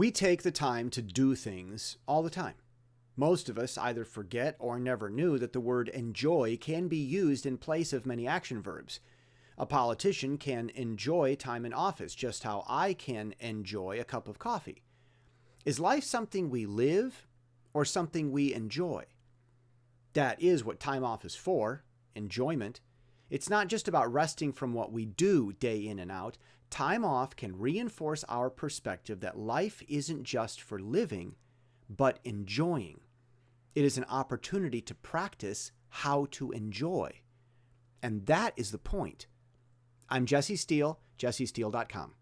We take the time to do things all the time. Most of us either forget or never knew that the word enjoy can be used in place of many action verbs. A politician can enjoy time in office, just how I can enjoy a cup of coffee. Is life something we live or something we enjoy? That is what time off is for enjoyment. It's not just about resting from what we do day in and out. Time off can reinforce our perspective that life isn't just for living, but enjoying. It is an opportunity to practice how to enjoy. And that is the point. I'm Jesse Steele, jessesteele.com.